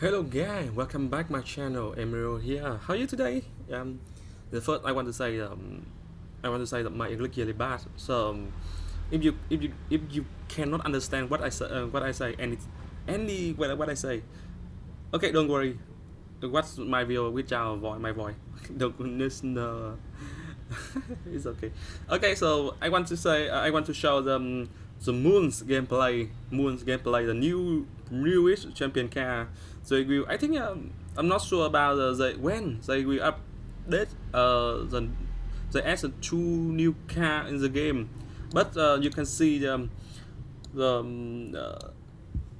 Hello guys, welcome back my channel. Emerald here. How are you today? Um, the first I want to say um, I want to say that my English really bad. So um, if you if you if you cannot understand what I say uh, what I say any any what, what I say, okay, don't worry. Watch my video with our voice, my voice. Don't listen. Uh, it's okay. Okay, so I want to say I want to show them the Moon's gameplay. Moon's gameplay, the new newish champion car they will I think um, I'm not sure about uh, the when they will update uh, the they add two new car in the game. But uh, you can see the the um, uh,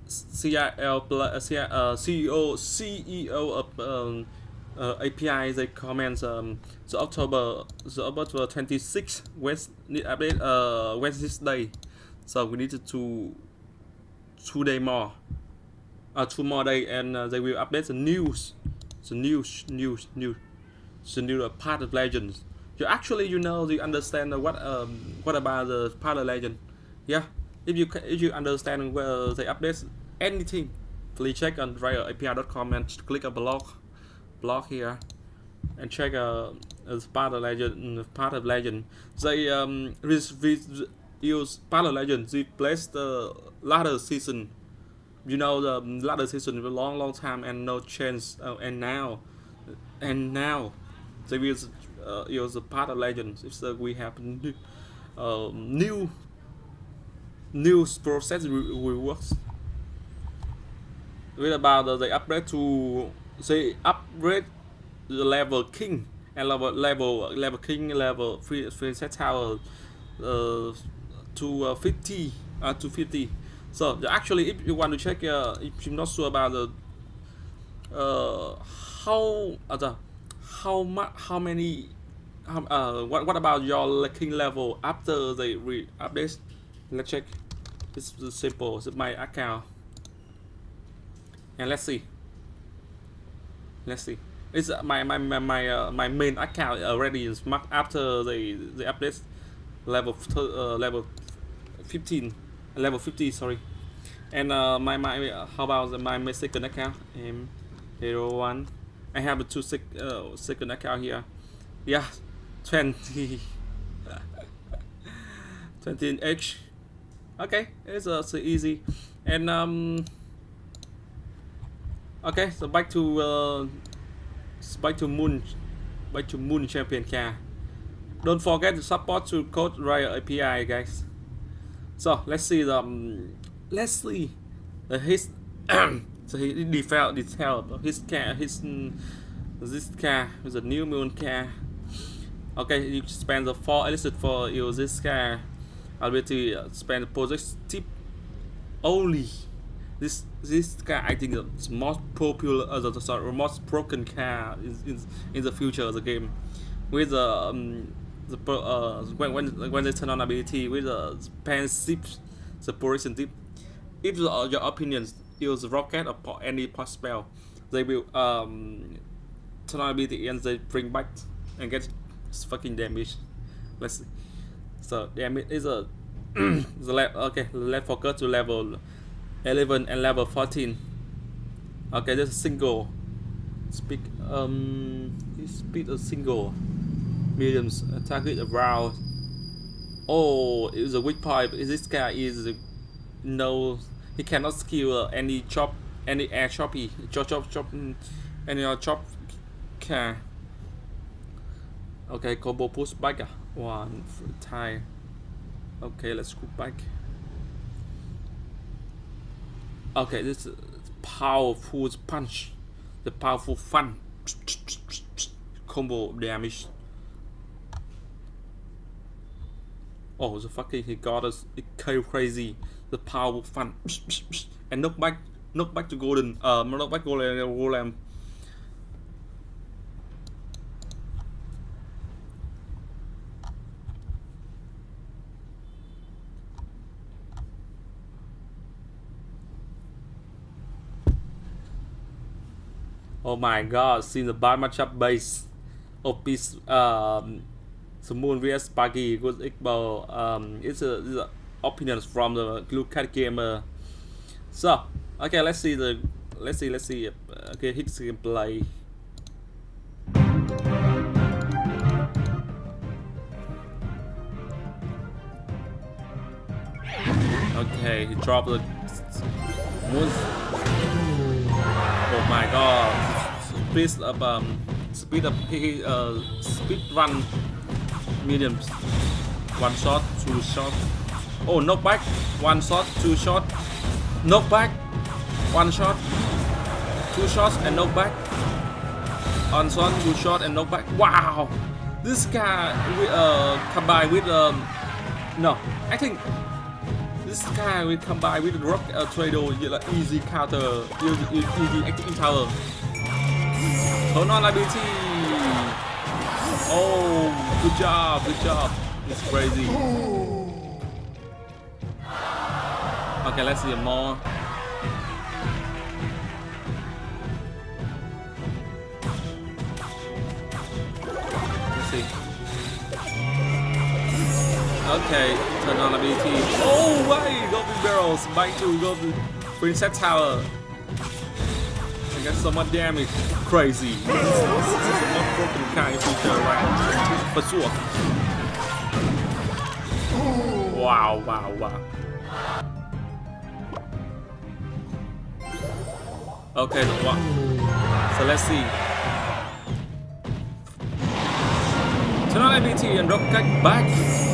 CIL uh, CEO CEO of um, uh, API they comment um, the October the October 26 West need update uh Wednesday. So we need to two day more uh, tomorrow and uh, they will update the news. The news news news. The new uh, Path of Legends. You actually you know you understand what um what about the Path of Legend. Yeah. If you if you understand where they update anything please check on riotAPI.com and click a blog blog here and check uh, as Path of Legend Path of Legend. They um use Path of Legend. Replace the latter season you know the ladder season for a long long time and no change uh, and now and now they will uh, use a Path of Legends if so we have new uh, new new process reworks with about uh, they upgrade to they upgrade the level king and level level level king level free free set tower uh, to uh, 50 uh, to 50 so actually, if you want to check, uh, if you're not sure about the uh, how uh, how much how many uh, what what about your king level after the re update? Let's check. It's simple. It's my account, and let's see. Let's see. It's my my my my, uh, my main account already is marked after the the update level uh, level 15 level 50 sorry. And uh, my my uh, how about the, my, second account? M hero one. I have a two sec, uh, second account here. Yeah 20 20 h. Okay it's uh, so easy. And um okay so back to uh, back to moon back to moon champion car don't forget to support to code riot api guys so let's see the um, let's see uh, his so he detail detail his car his this car is a new moon car okay you spend the four elixir for use this car ability uh, spend the project tip only. This this car I think is most popular uh, the, sorry most broken car in, in, in the future of the game. With the um, the uh, when when when they turn on ability with the span zip separation tip if uh, your opinions use rocket or any pot spell they will um turn on ability and they bring back and get fucking damage. Let's see. So damage is a the okay let's focus to level 11 and level 14 okay there's a single. Speak um speed a single mediums target around oh it's a weak point this guy is no he cannot skill any chop any air choppy. Chop chop chop any chop can. Okay combo push back. One time okay let's go back. Okay this is powerful punch. The powerful fun. Combo damage oh the fucking he got us it crazy. The power fun and knock back knock back to golden uh back golden golem Oh my god, see the bad matchup base of this um Moon vs. Sparky good Iqbal um it's a, it's a opinions from the blue cat gamer. So okay let's see the let's see let's see okay hit gameplay. Okay he dropped the oh my god. Speed up um speed up uh speed run medium one shot two shot. Oh knock back one shot two shot. Knock back one shot. Two shots and knock back on shot two shot and knock back wow! This guy uh combined with um no. I think this guy will combine with rock uh, trado like easy counter easy, easy active tower. Turn on ability oh good job good job it's crazy okay let's see more see. Okay, turn on ability. Oh, wait! Goblin Barrels, bite to Goblin Princess Tower. I got so much damage. Crazy. Of feature, right? For sure. Wow, wow, wow. Okay, so let's see. Turn on IBT and rocket back.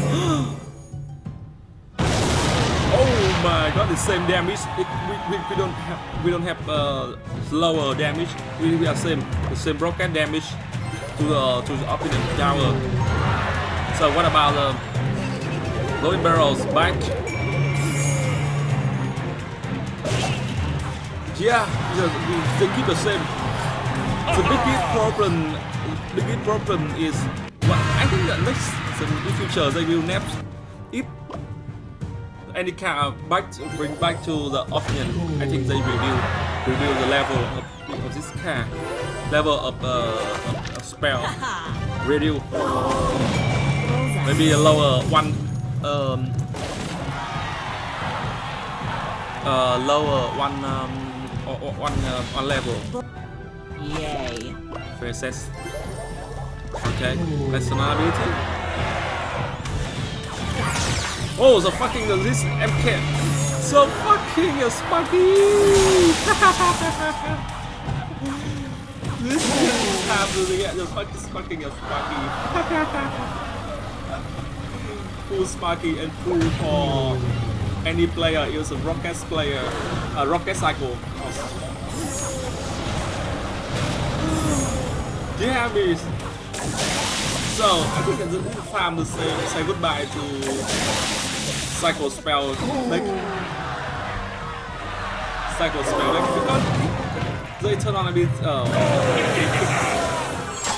My god, the same damage. It, we, we, we don't have we don't have uh, lower damage. We, we are same the same rocket damage to the to the opponent tower. So what about the uh, loading barrels back? Yeah, they keep the same. The biggest problem, the biggest problem is well, I think that next in the future they will if any kind of back bring back to the option. I think they will review the level of, of this car, level of, uh, of, of spell review. Maybe a lower one, um, uh, lower one, um, or, or one, uh, one level. Yay. Versus Okay, ability. Oh, the fucking this MK. So fucking uh, a Sparky! this is happening at the fucking uh, fucking a Sparky. full Sparky and full uh, for any player is a rocket player, a rocket cycle. Damn so, I think it's time to say, say goodbye to Cycle Spell deck. Cycle Spell deck because they turn on a bit, uh,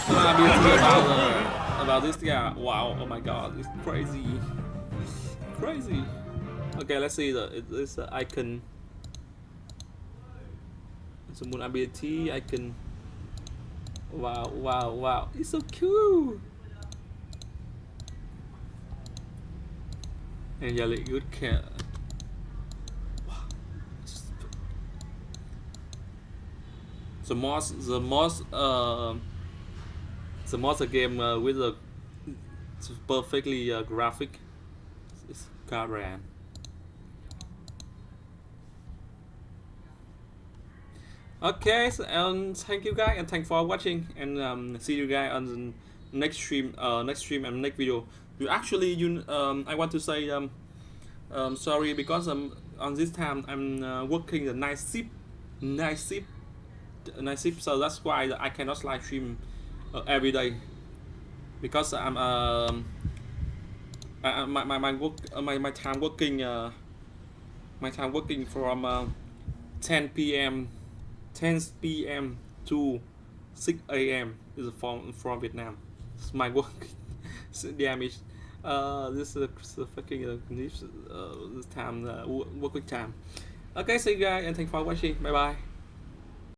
turn on a bit about, uh, about this guy. Wow, oh my god, it's crazy. Crazy. Okay, let's see the it's the icon. It's a moon ability icon. Wow, wow, wow. It's so cool. And like good cat. The most, the most, uh, the most game uh, with a perfectly uh, graphic is Garan. okay so, um, thank you guys and thanks for watching and um, see you guys on the next stream uh, next stream and next video you actually you um, I want to say um, um, sorry because um, on this time I'm uh, working the night shift night shift night shift so that's why I cannot live stream uh, every day because I'm um, I, my, my, my work uh, my, my time working uh, my time working from uh, 10 p.m 10 p.m. to 6 a.m. is from from Vietnam. It's my work damage. Uh, this is a, fucking uh, this, uh, this time uh, working time. Okay, see you guys and thanks for watching. Bye bye.